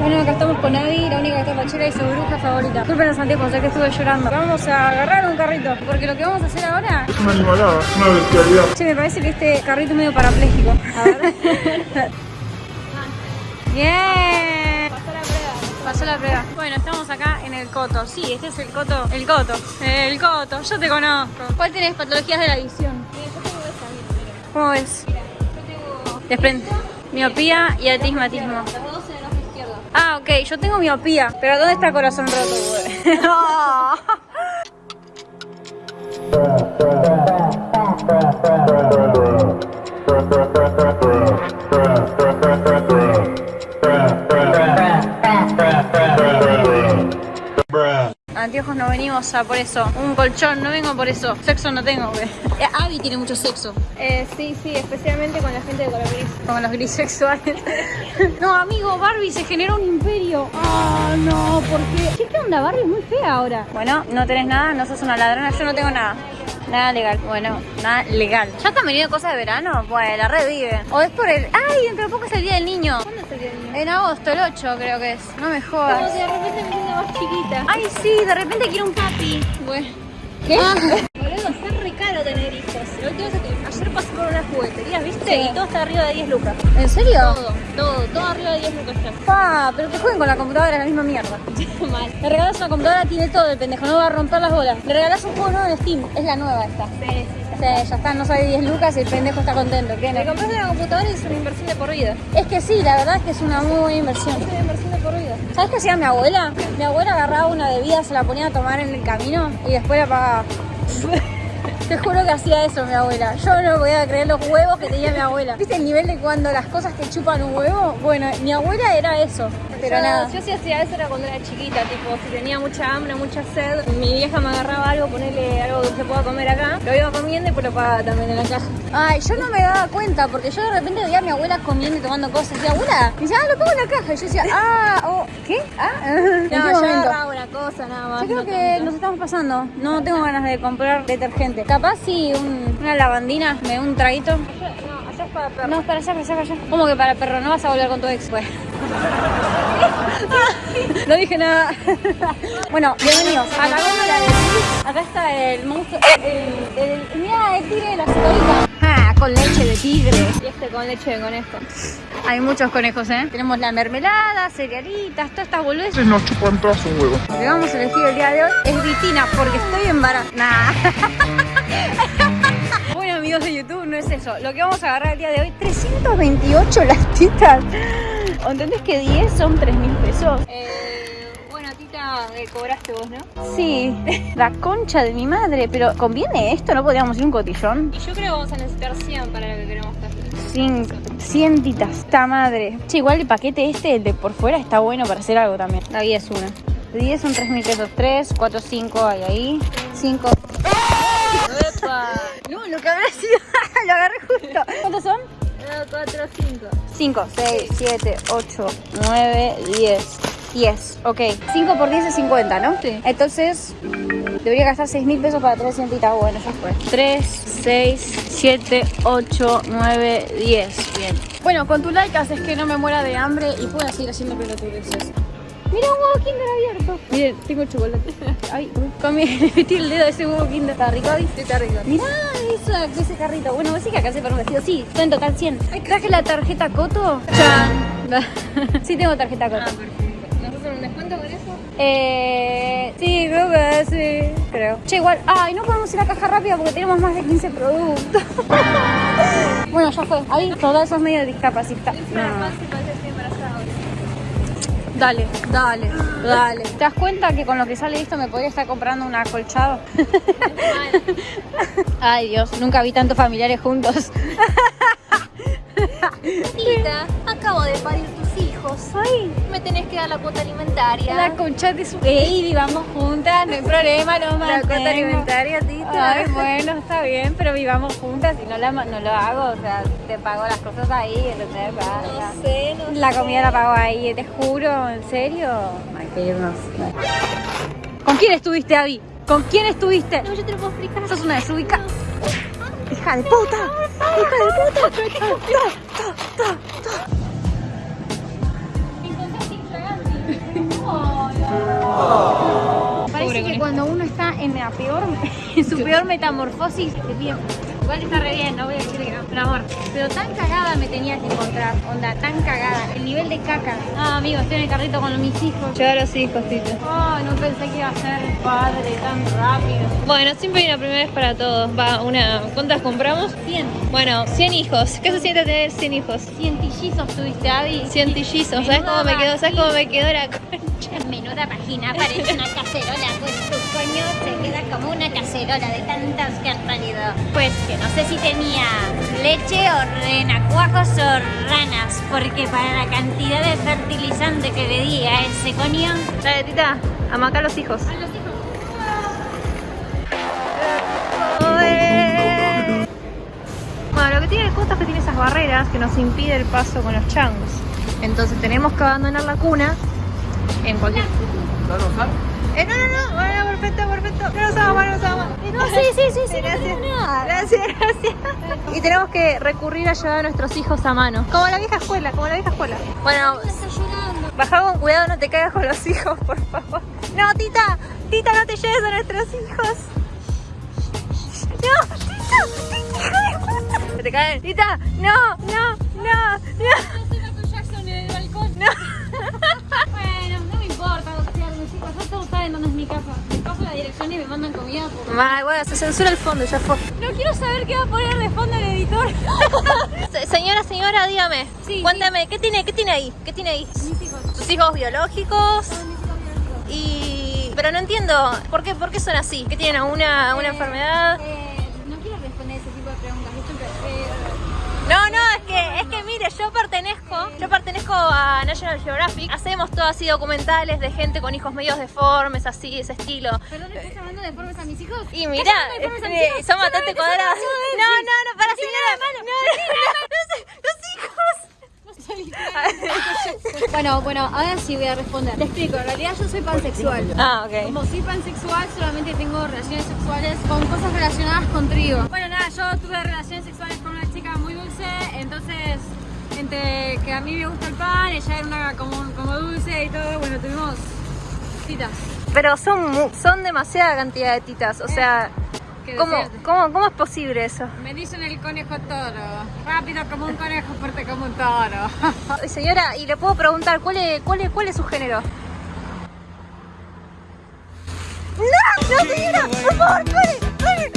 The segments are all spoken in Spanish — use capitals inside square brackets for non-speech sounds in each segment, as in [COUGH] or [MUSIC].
Bueno, acá estamos con Abby, la única que está y su bruja favorita. Disculpen anteojos, sé que estuve llorando. Vamos a agarrar un carrito, porque lo que vamos a hacer ahora... Es una animalada, es una bestialidad. Che, me parece que este carrito es medio parapléjico. A ver. [LAUGHS] Bien. Pasó la prueba. Pasó la prueba. Bueno, estamos acá en el Coto. Sí, este es el Coto. El Coto. El Coto. Yo te conozco. ¿Cuál tenés? Patologías de la visión. ¿Cómo ves? Desprende. Miopía y atismatismo. Ah, ok, yo tengo miopía. Pero ¿dónde está corazón roto? [LAUGHS] Anteojos no venimos a por eso. Un colchón, no vengo por eso. Sexo no tengo, güey. Eh, Abby tiene mucho sexo. Eh, sí, sí, especialmente con la gente de color gris. Como los grisexuales. [LAUGHS] no, amigo, Barbie se generó un imperio. Ah, no, ¿por qué? ¿qué onda? Barbie es muy fea ahora. Bueno, no tenés nada, no sos una ladrona, yo no tengo nada. Nada legal. Bueno, nada legal. ¿Ya están veniendo cosas de verano? Pues la revive. O es por el. ¡Ay! Dentro de poco es el día del niño. ¿Cuándo es el día del niño? En agosto, el 8 creo que es. No me Como jodas. que de repente me siento más chiquita. Ay, sí, de repente quiero un papi. Bueno. ¿Qué? Boludo, está re caro tener hijos. ¿Viste? Sí. Y todo está arriba de 10 lucas. ¿En serio? Todo, todo, todo arriba de 10 lucas está. Pa, pero que jueguen con la computadora es la misma mierda. [LAUGHS] Mal. Le regalas una computadora, tiene todo el pendejo, no va a romper las bolas. Le regalas un juego nuevo en Steam, es la nueva esta. Sí, sí, Sí, ya está, no sale 10 lucas y el pendejo está contento. ¿Qué Me no? compraste una computadora y es una inversión de por vida. Es que sí, la verdad es que es una muy buena inversión. Es una inversión de por vida. ¿Sabes qué hacía mi abuela? Mi abuela agarraba una bebida, se la ponía a tomar en el camino y después la pagaba. [LAUGHS] Te juro que hacía eso mi abuela. Yo no podía creer los huevos que tenía mi abuela. ¿Viste el nivel de cuando las cosas te chupan un huevo? Bueno, mi abuela era eso. Pero yo, nada. Yo sí hacía eso era cuando era chiquita, tipo, si tenía mucha hambre, mucha sed, mi vieja me agarraba algo, ponerle algo que se pueda comer acá, lo iba comiendo y pues lo pagaba también en la caja. Ay, yo no me daba cuenta porque yo de repente veía a mi abuela comiendo y tomando cosas. Y abuela, y decía, ah, lo pongo en la caja. Y yo decía, ah, oh, ¿qué? Ah, ¿en [LAUGHS] qué No, yo cosa nada más. Yo creo no que tanto. nos estamos pasando. No tengo ganas de comprar detergente. Capaz si un- una lavandina, me un traguito. Allá- No, allá es para perro. No, para allá, para allá, para allá. ¿Cómo que para perro? No vas a volver con tu ex, pues. [LAUGHS] no dije nada. [LAUGHS] bueno, bienvenidos a la góndola de Chris. Acá está el monstruo. El, el, mira, el tigre de la. Con leche de tigre. Y este con leche de conejo. Hay muchos conejos, ¿eh? Tenemos la mermelada, cerealitas, todas estas boludeces. Nos chupan todas un huevo. Lo que vamos a elegir el día de hoy es vitina porque estoy embarazada. [LAUGHS] Bueno amigos de YouTube, no es eso. Lo que vamos a agarrar el día de hoy, 328 latitas. ¿Entendés que 10 son 3 mil pesos? Eh, bueno, tita, eh, cobraste vos, ¿no? Sí, la concha de mi madre. Pero ¿conviene esto? ¿No podríamos ir un cotillón? Y yo creo que vamos a necesitar 100 para lo que queremos hacer. 100, 100 titas, esta madre. Che, igual el paquete este, el de por fuera, está bueno para hacer algo también. La guía es una. De 10 son 3 mil pesos. 3, 4, 5 hay ahí. 5. ¡Epa! No, lo que habrá sido. [LAUGHS] lo agarré justo. ¿Cuántos son? 4, 5. 5, 6, 7, 8, 9, 10. 10, ok. 5 por 10 es 50, ¿no? Sí. Entonces, debería gastar 6 mil pesos para 3 cientitas. Bueno, ya fue. 3, 6, 7, 8, 9, 10. Bien. Bueno, con tu like haces que no me muera de hambre y pueda seguir haciendo pelotudeces. Mira un huevo Kinder abierto. Miren, tengo chocolate. Ay, comí, le [LAUGHS] metí el dedo a ese huevo Kinder. ¿Está rico? Sí, está rico. Mirá eso, ese carrito. Bueno, sí que acá se para un vestido. Sí, son en total 100. ¿Traje la tarjeta Coto? Chan. [LAUGHS] sí tengo tarjeta Ah, Coto. perfecto. Eh, sí, creo que sí. Creo. Che, igual. Ay, no podemos ir a caja rápida porque tenemos más de 15 productos. [LAUGHS] bueno, ya fue. Ahí, que estoy embarazada ahora. Dale, dale, dale. ¿Te das cuenta que con lo que sale esto me podría estar comprando un acolchado? [LAUGHS] Ay, Dios, nunca vi tantos familiares juntos. [LAUGHS] Tita, acabo de parir tus Ay, Me tenés que dar la cuota alimentaria. la concha de su... Ey, vivamos juntas, no hay problema, lo La mantengo. cuota alimentaria, tita. Ay, bueno, está bien, pero vivamos juntas y no, la, no lo hago, o sea, te pago las cosas ahí, ¿entendés? No sé, no La sé. comida la pago ahí, te juro, ¿en serio? Hay que irnos. ¿Con quién estuviste, Abby? ¿Con quién estuviste? No, yo te lo puedo explicar. Sos una desubicada. ¡Hija de puta! ¡Hija de puta! Ta, ta, ta, cuando uno está en la peor, [LAUGHS] en su peor metamorfosis, te pide Igual está re bien, no voy a decir que no, pero amor. Pero tan cagada me tenía que encontrar, onda, tan cagada. El nivel de caca. Ah, amigo, estoy en el carrito con mis hijos. Llegar a los hijos, Tita. Oh, no pensé que iba a ser padre tan rápido. Bueno, siempre hay una primera vez para todos. Va, una. ¿Cuántas compramos? 100. Bueno, 100 hijos. ¿Qué se siente tener 100 hijos? Cientillizos tuviste, Abby. 100 tillizos. ¿Sabes cómo me quedó? ¿Sabes cómo me quedó la concha? Menuda página, parece una cacerola, se queda como una cacerola de tantas que has traído. Pues que no sé si tenía leche o renacuajos o ranas, porque para la cantidad de fertilizante que le di a ese coño... Dale, Tita, amaca a los hijos. A los hijos. Bueno, lo que tiene el costo es que tiene esas barreras que nos impide el paso con los changos. Entonces tenemos que abandonar la cuna en cualquier... Eh, no, no, no, bueno, perfecto, perfecto. No nos vamos, no nos vamos. No, sí, sí, sí, sí. Gracias. no. Gracias, gracias. Y tenemos que recurrir a llevar a nuestros hijos a mano. Como la vieja escuela, como la vieja escuela. Bueno, baja con cuidado, no te caigas con los hijos, por favor. No, tita, tita, no te lleves a nuestros hijos. No, tita, tita. Se te caen. Tita, no, no, no, no. Yo soy Michael Jackson en el balcón. No. Bueno, no me importa mis hijos. Ya todos saben dónde es mi casa. Y me mandan comida por... Bueno, se censura el fondo, ya fue. No quiero saber qué va a poner de fondo el editor. [LAUGHS] Se- Señora, señora, dígame. Sí, Cuéntame, ¿qué tiene, qué tiene ahí? ¿Qué tiene ahí? Mis hijos. ¿Sus hijos biológicos? Son mis hijos biológicos. Y... Pero no entiendo, ¿por qué, por qué son así? ¿Qué tienen? ¿Alguna, una Eh, enfermedad? eh, no quiero responder ese tipo de preguntas. Esto eh, No, no, es que, es que mire, yo pertenezco, yo pertenezco a National Geographic. Hacemos todo así documentales de gente con hijos medios deformes, así, ese estilo. Perdón, ¿estás hablando de formas a mis hijos? Y mira, de eh, hijos? son bastante los No, no, no, para señora. No, de no, no, los hijos. Bueno, bueno, ahora sí voy a responder. Te explico, en realidad yo soy pansexual. Ah, ok. Como soy pansexual, solamente tengo relaciones sexuales con cosas relacionadas con trigo. Bueno, nada, yo tuve relaciones sexuales con una dulce, entonces entre que a mí me gusta el pan, ella era una como, como dulce y todo, bueno, tuvimos citas. Pero son, mu- son demasiada cantidad de titas, o sea, Que ¿cómo, cómo, ¿cómo es posible eso? Me dicen el conejo toro. Rápido como un conejo, fuerte como un toro. [LAUGHS] Señora, y le puedo preguntar, ¿cuál es, cuál es, cuál es su género? ¡No! ¡No, señora! ¡Por favor! ¡Pare!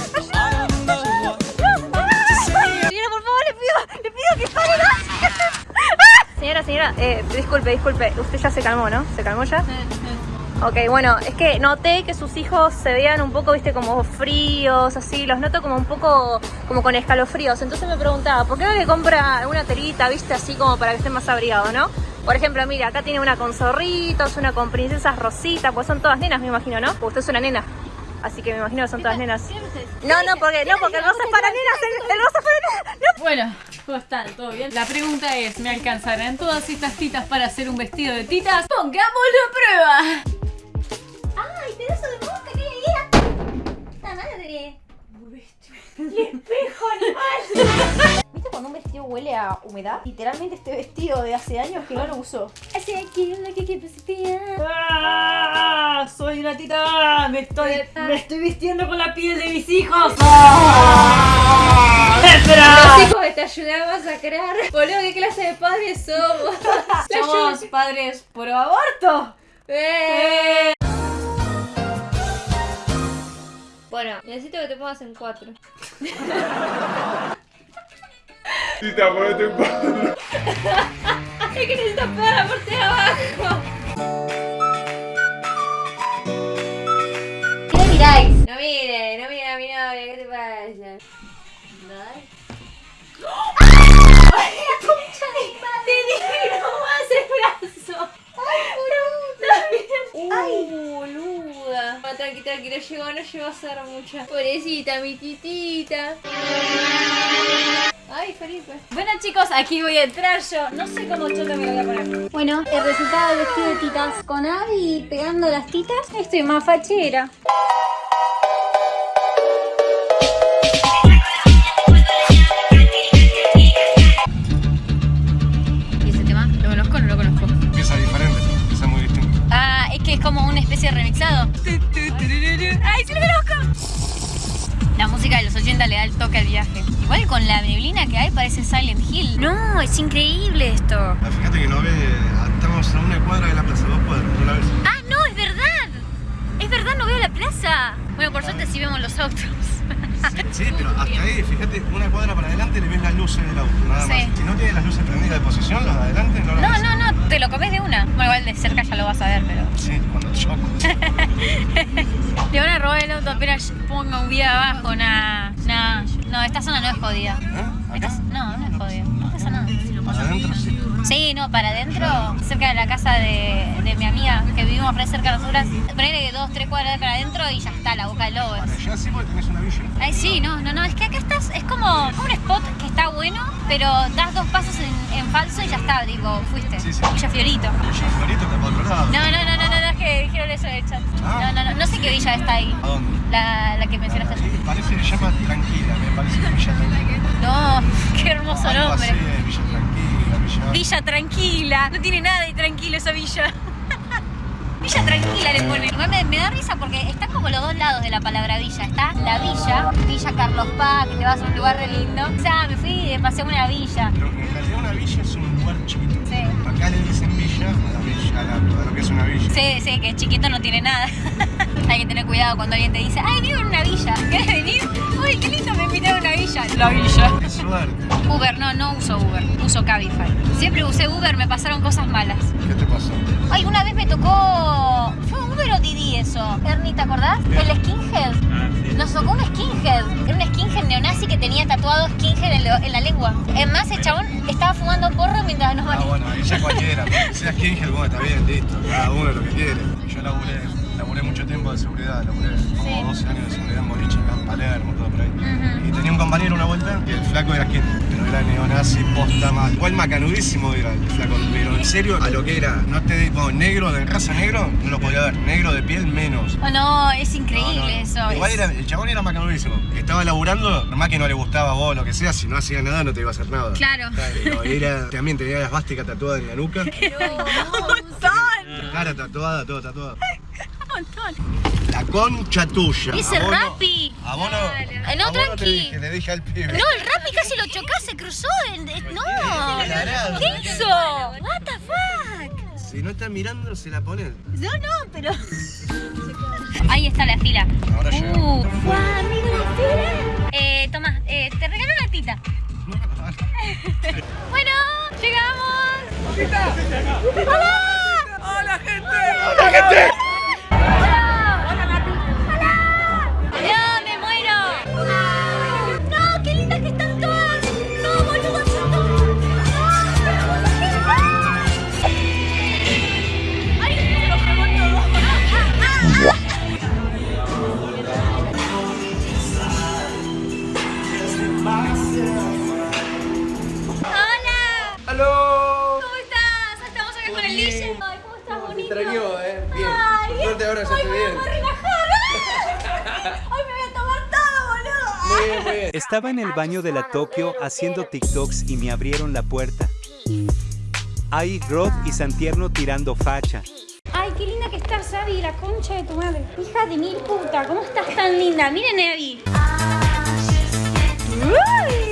[LAUGHS] Señora, señora, eh, disculpe, disculpe, usted ya se calmó, ¿no? ¿Se calmó ya? Ok, bueno, es que noté que sus hijos se veían un poco, viste, como fríos, así, los noto como un poco, como con escalofríos. Entonces me preguntaba, ¿por qué no le compra alguna telita, viste, así como para que estén más abrigados, no? Por ejemplo, mira, acá tiene una con zorritos, una con princesas rositas, pues son todas nenas, me imagino, ¿no? Usted es una nena. Así que me imagino que son todas nenas. No, no, porque, no, porque el rosa es para nenas, el, el rosa es para nenas. No. Bueno, ¿cómo están? ¿Todo bien? La pregunta es, ¿me alcanzarán todas estas titas para hacer un vestido de titas? ¡Pongámoslo a prueba! ¡Ay, pedazo de mosca! ¿Qué era? ¡La madre! ¿Viste [LAUGHS] [LAUGHS] cuando un vestido huele a humedad? Literalmente este vestido de hace años que no lo uso. Así aquí lo que quiero ¡Ah! ¡Soy una tita! ¡Me estoy, me estoy vistiendo con la piel de mis hijos! Los hijos que te ayudamos a crear. Boludo, ¿qué clase de padres somos? [LAUGHS] Somos padres por aborto. Eh. Bueno, necesito que te pongas en cuatro. [LAUGHS] Tita, ponete en paz. Es que necesito pegar la parte de abajo. ¿Qué le miráis? No mire, no mire a mi novia, ¿qué te pasa? [LAUGHS] Te [LAUGHS] dije no más el brazo. Ay, boluda. Ay, boluda. Ah, tranqui, tranqui, no llegó, no llegó a ser mucha. Pobrecita, mi titita. Ay, Felipe. Bueno chicos, aquí voy a entrar yo. No sé cómo chota me lo voy a poner. Bueno, el resultado del vestido de titas con Abby pegando las titas. Estoy más fachera. ¿Y ese tema? ¿Lo conozco o no lo conozco? Empieza diferente, empieza muy distinto. Ah, es que es como una especie de remixado. ¡Ay, se lo conozco! La música de los 80 le da el toque al viaje. Igual con la neblina que hay parece Silent Hill. No, es increíble esto. Ah, Fíjate que no ve, estamos a una cuadra de la plaza, dos cuadras, no la ves. Ah, no, es verdad. Es verdad, no veo la plaza. Bueno, por suerte sí vemos los autos. Sí, pero hasta ahí, fíjate, una cuadra para adelante le ves las luces del auto, nada Sí. más. Si no tiene las luces prendidas de posición, los de adelante no las No, ves. no, no, te lo comes de una. Bueno, igual de cerca ya lo vas a ver, pero... Sí, cuando choco. [LAUGHS] Le van a robar el auto apenas ponga un video abajo, nada. Nah. No, esta zona no es jodida. ¿Eh? No, no es jodida. No pasa nada. Para adentro sí. Sí, no, para adentro, cerca de la casa de, de mi amiga, que vivimos re cerca de nosotras, ponerle dos, tres cuadras para adentro y ya está, la boca del lobo. Para allá sí porque tenés una villa. Ay, sí, no, no, no, es que acá estás, es como un spot que está bueno, pero das dos pasos en, en falso y ya está, digo, fuiste. Sí, sí. Villa Fiorito. Villa Florito está para otro lado. No, no, no, no, no, no, es que dijeron eso de chat. Ah. No, no, no, no sé qué villa está ahí. ¿A dónde? La, la que mencionaste ayer. parece que se llama Tranquila, me parece que Villa Tranquila. No, [LAUGHS] qué hermoso así, nombre. eh, Villa Tranquila, Villa... Villa tranquila. No tiene nada de tranquilo esa villa. [LAUGHS] Villa tranquila le ponen. Me, me da risa porque están como los dos lados de la palabra villa. Está la villa, Villa Carlos Paz, que te vas a un lugar re lindo. O sea, me fui y pasé a una villa. Pero en realidad una villa es un lugar chiquito. Sí. Acá le dicen villa a la villa, a, la- a lo que es una villa. Sí, sí, que chiquito no tiene nada. [LAUGHS] Hay que tener cuidado cuando alguien te dice, ay, vivo en una villa. [LAUGHS] ¿Quieres venir? Uy, qué lindo, me invitaron a una villa. La villa. Qué suerte. Uber, no, no uso Uber, uso Cabify. Siempre usé Uber, me pasaron cosas malas. ¿Qué te pasó? Ay, una vez me tocó. Acordás? El skinhead. Nos tocó un skinhead. Era un skinhead neonazi que tenía tatuado skinhead en, lo- en la lengua. Es más, el chabón estaba fumando porro mientras nos Ah, manejaba. bueno, ya cualquiera. [LAUGHS] Si seas King, bueno, está bien, listo. Cada uno lo que quiere. Yo laburé, laburé mucho tiempo de seguridad, laburé como Sí. 12 años de seguridad en boliche, acá en Palermo, todo por ahí. Y tenía un compañero una vuelta que el flaco era skin, pero era neonazi, posta mal. Igual macanudísimo era el flaco, pero en serio, a lo que era, no te digo negro, de raza negro, no lo podía ver, negro de piel menos. Oh, no, es increíble No, no. eso. Igual es- era, el chabón era macanudísimo. Estaba laburando, nomás que no le gustaba a vos, lo que sea, si no hacía nada no te iba a hacer nada. Claro. Pero era, también tenía la esvástica tatuada en la nuca. Un montón. Cara tatuada, todo tatuado. Un montón. La concha tuya. Ese no- Rappi. A vos no. Eh, no, a vos te tranqui. dije, le dije al pibe. No, el Rappi casi lo chocó, se cruzó. No. ¿Qué hizo? Si no está mirando, se la pone. No, no, pero. [LAUGHS] Ahí está la fila. Ahora uh, llegamos. ¡Guau, amigo, la fila! Eh, toma, eh, te regalo una tita. [LAUGHS] Bueno, llegamos. ¡Hola! ¡Hola, gente! ¡Hola, gente! Estaba en el baño de la Tokio haciendo TikToks y me abrieron la puerta. Ahí Rod y Santierno tirando facha. Ay, qué linda que estás, Abby, la concha de tu madre. Hija de mil puta, ¿cómo estás tan linda? Miren, Abby. Uy.